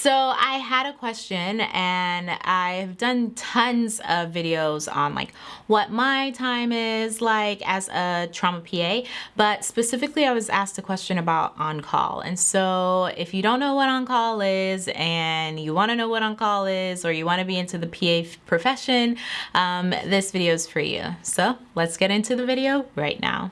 so I had a question and I've done tons of videos on like what my time is like as a trauma PA, but specifically I was asked a question about on-call. And so if you don't know what on-call is and you wanna know what on-call is or you wanna be into the PA profession, um, this video is for you. So let's get into the video right now.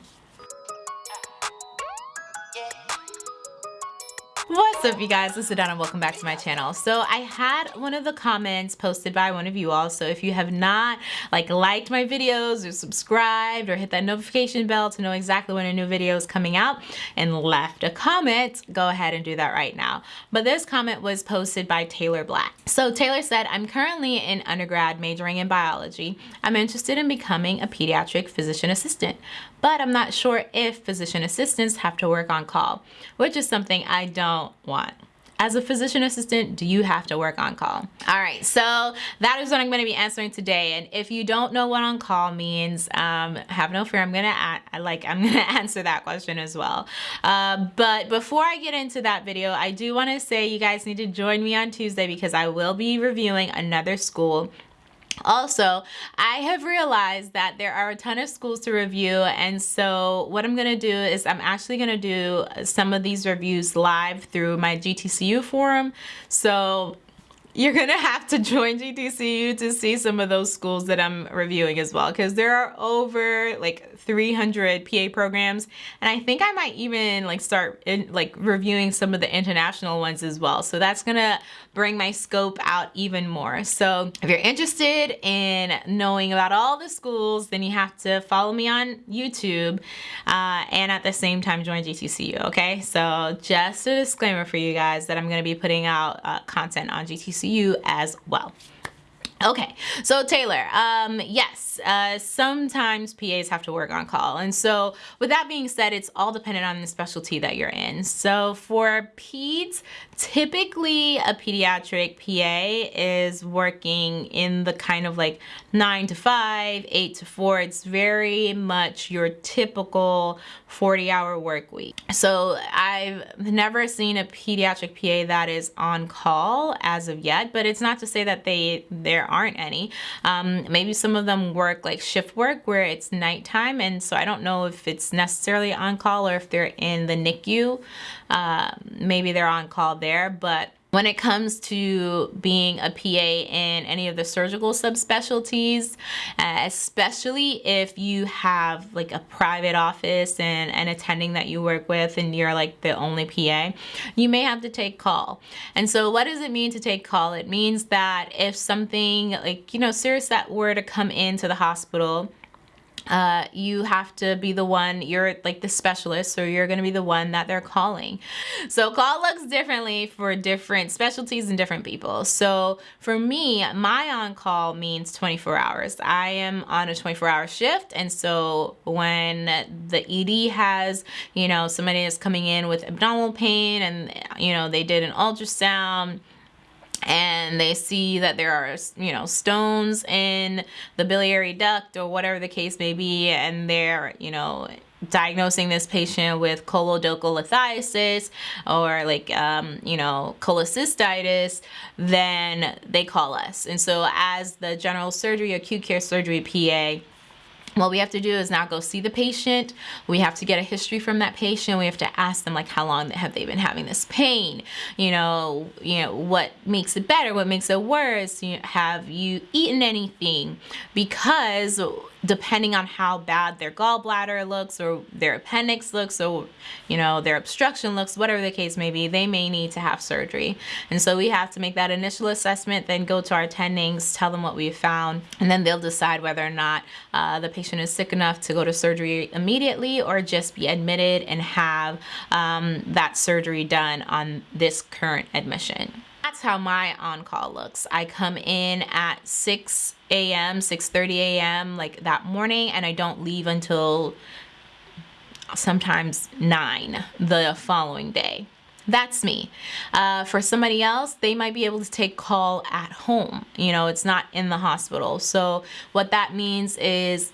What's up you guys, it's Adana and welcome back to my channel. So I had one of the comments posted by one of you all, so if you have not like liked my videos or subscribed or hit that notification bell to know exactly when a new video is coming out and left a comment, go ahead and do that right now. But this comment was posted by Taylor Black. So Taylor said, I'm currently in undergrad majoring in biology. I'm interested in becoming a pediatric physician assistant but I'm not sure if physician assistants have to work on call, which is something I don't want. As a physician assistant, do you have to work on call? All right, so that is what I'm gonna be answering today. And if you don't know what on call means, um, have no fear, I'm gonna like I'm gonna answer that question as well. Uh, but before I get into that video, I do wanna say you guys need to join me on Tuesday because I will be reviewing another school also, I have realized that there are a ton of schools to review and so what I'm going to do is I'm actually going to do some of these reviews live through my GTCU forum. So you're gonna have to join GTCU to see some of those schools that I'm reviewing as well because there are over like 300 PA programs and I think I might even like start in, like reviewing some of the international ones as well. So that's gonna bring my scope out even more. So if you're interested in knowing about all the schools then you have to follow me on YouTube uh, and at the same time join GTCU okay? So just a disclaimer for you guys that I'm gonna be putting out uh, content on GTCU you as well. Okay, so Taylor, um, yes, uh, sometimes PAs have to work on call. And so with that being said, it's all dependent on the specialty that you're in. So for peds, typically a pediatric PA is working in the kind of like nine to five, eight to four. It's very much your typical 40 hour work week. So I've never seen a pediatric PA that is on call as of yet, but it's not to say that they, they're aren't any. Um, maybe some of them work like shift work where it's nighttime and so I don't know if it's necessarily on call or if they're in the NICU. Uh, maybe they're on call there, but when it comes to being a PA in any of the surgical subspecialties, uh, especially if you have like a private office and an attending that you work with and you're like the only PA, you may have to take call. And so what does it mean to take call? It means that if something like, you know, serious that were to come into the hospital, uh, you have to be the one, you're like the specialist, so you're gonna be the one that they're calling. So call looks differently for different specialties and different people. So for me, my on-call means 24 hours. I am on a 24 hour shift. And so when the ED has, you know, somebody is coming in with abdominal pain and, you know, they did an ultrasound, and they see that there are you know stones in the biliary duct or whatever the case may be and they're you know diagnosing this patient with choledocholithiasis or like um, you know cholecystitis then they call us. And so as the general surgery acute care surgery PA what we have to do is now go see the patient. We have to get a history from that patient. We have to ask them like how long have they been having this pain? You know, you know what makes it better, what makes it worse? You know, have you eaten anything? Because depending on how bad their gallbladder looks or their appendix looks or you know their obstruction looks whatever the case may be they may need to have surgery. And so we have to make that initial assessment then go to our attendings tell them what we found and then they'll decide whether or not uh, the patient is sick enough to go to surgery immediately or just be admitted and have um, that surgery done on this current admission that's how my on-call looks. I come in at 6 a.m., 6.30 a.m. like that morning and I don't leave until sometimes 9 the following day. That's me. Uh, for somebody else, they might be able to take call at home. You know, it's not in the hospital. So what that means is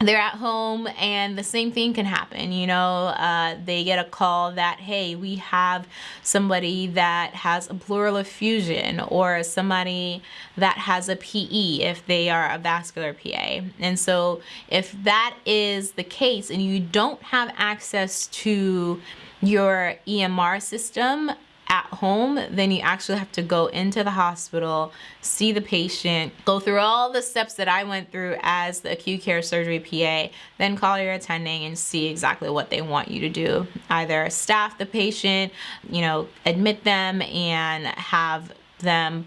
they're at home and the same thing can happen you know uh, they get a call that hey we have somebody that has a pleural effusion or somebody that has a PE if they are a vascular PA and so if that is the case and you don't have access to your EMR system at home, then you actually have to go into the hospital, see the patient, go through all the steps that I went through as the acute care surgery PA, then call your attending and see exactly what they want you to do. Either staff the patient, you know, admit them and have them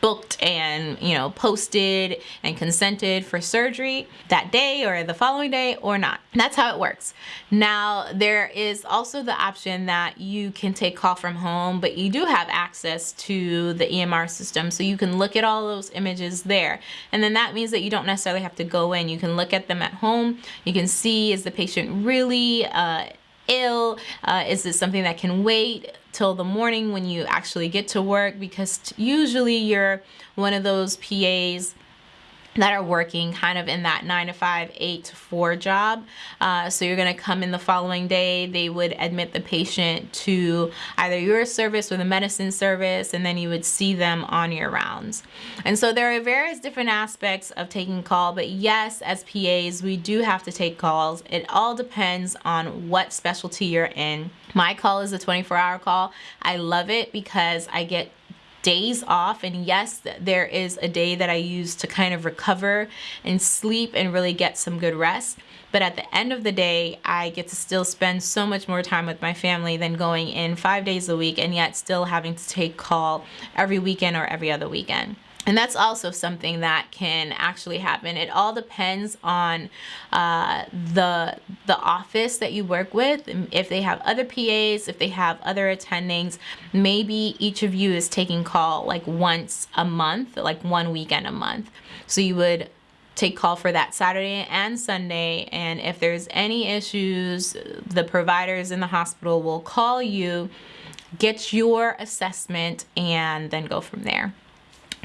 booked and you know posted and consented for surgery that day or the following day or not. That's how it works. Now there is also the option that you can take call from home but you do have access to the EMR system so you can look at all those images there. And then that means that you don't necessarily have to go in. You can look at them at home. You can see is the patient really uh, ill? Uh, is this something that can wait till the morning when you actually get to work? Because usually you're one of those PAs that are working kind of in that nine to five, eight to four job. Uh, so you're gonna come in the following day, they would admit the patient to either your service or the medicine service, and then you would see them on your rounds. And so there are various different aspects of taking call, but yes, as PAs, we do have to take calls. It all depends on what specialty you're in. My call is a 24 hour call. I love it because I get days off and yes there is a day that I use to kind of recover and sleep and really get some good rest but at the end of the day I get to still spend so much more time with my family than going in five days a week and yet still having to take call every weekend or every other weekend. And that's also something that can actually happen. It all depends on uh, the the office that you work with. If they have other PAs, if they have other attendings, maybe each of you is taking call like once a month, like one weekend a month. So you would take call for that Saturday and Sunday. And if there's any issues, the providers in the hospital will call you, get your assessment, and then go from there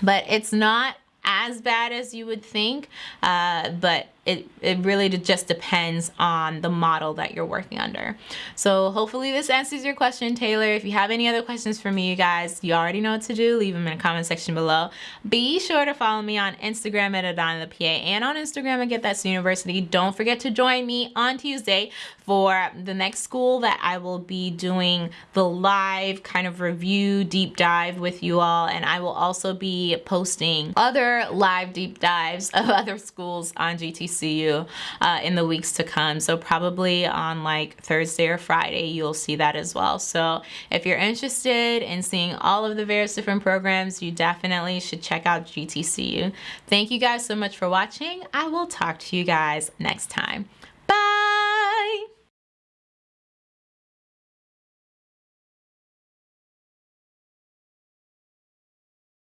but it's not as bad as you would think, uh, but it, it really just depends on the model that you're working under. So hopefully this answers your question, Taylor. If you have any other questions for me, you guys, you already know what to do. Leave them in the comment section below. Be sure to follow me on Instagram at Adana the PA and on Instagram at Get That University. Don't forget to join me on Tuesday for the next school that I will be doing the live kind of review deep dive with you all. And I will also be posting other live deep dives of other schools on GTC see you uh, in the weeks to come. So probably on like Thursday or Friday, you'll see that as well. So if you're interested in seeing all of the various different programs, you definitely should check out GTCU. Thank you guys so much for watching. I will talk to you guys next time.